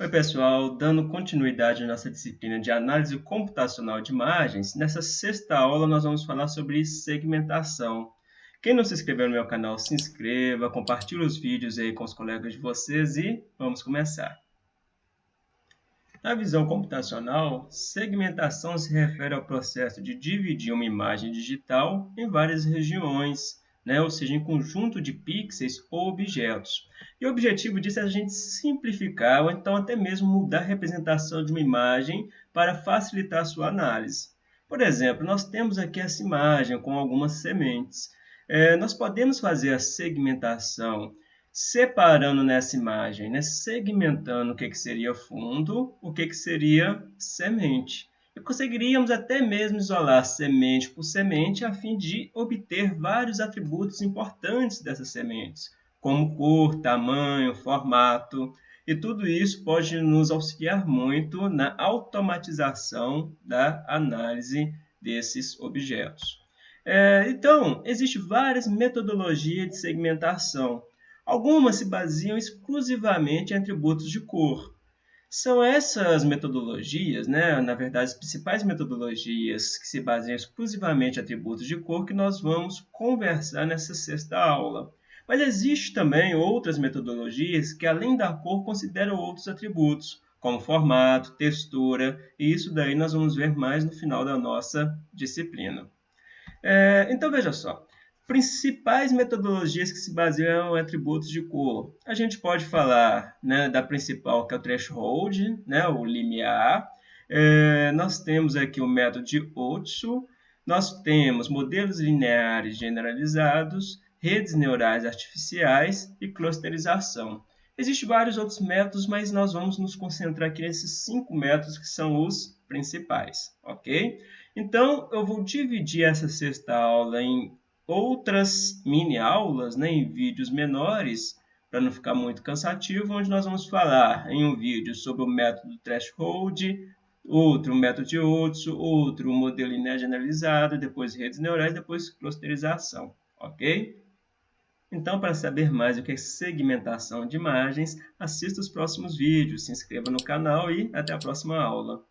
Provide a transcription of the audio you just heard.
Oi pessoal, dando continuidade à nossa disciplina de análise computacional de imagens, nessa sexta aula nós vamos falar sobre segmentação. Quem não se inscreveu no meu canal, se inscreva, compartilhe os vídeos aí com os colegas de vocês e vamos começar. Na visão computacional, segmentação se refere ao processo de dividir uma imagem digital em várias regiões, né? ou seja, em conjunto de pixels ou objetos. E o objetivo disso é a gente simplificar ou então até mesmo mudar a representação de uma imagem para facilitar a sua análise. Por exemplo, nós temos aqui essa imagem com algumas sementes. É, nós podemos fazer a segmentação separando nessa imagem, né? segmentando o que, que seria fundo, o que, que seria semente e conseguiríamos até mesmo isolar semente por semente a fim de obter vários atributos importantes dessas sementes, como cor, tamanho, formato, e tudo isso pode nos auxiliar muito na automatização da análise desses objetos. É, então, existem várias metodologias de segmentação. Algumas se baseiam exclusivamente em atributos de cor, são essas metodologias, né, na verdade, as principais metodologias que se baseiam exclusivamente em atributos de cor que nós vamos conversar nessa sexta aula. Mas existem também outras metodologias que, além da cor, consideram outros atributos, como formato, textura, e isso daí nós vamos ver mais no final da nossa disciplina. É, então, veja só, principais metodologias que se baseiam em atributos de cor. A gente pode falar né, da principal, que é o threshold, né, o limiar. É, nós temos aqui o método de Otsu. Nós temos modelos lineares generalizados, redes neurais artificiais e clusterização. Existem vários outros métodos, mas nós vamos nos concentrar aqui nesses cinco métodos que são os principais, ok? Então, eu vou dividir essa sexta aula em outras mini aulas né, em vídeos menores, para não ficar muito cansativo, onde nós vamos falar em um vídeo sobre o método threshold, outro método de Otsu, outro modelo linear generalizado, depois redes neurais, depois clusterização, ok? Então, para saber mais o que é segmentação de imagens, assista os próximos vídeos, se inscreva no canal e até a próxima aula.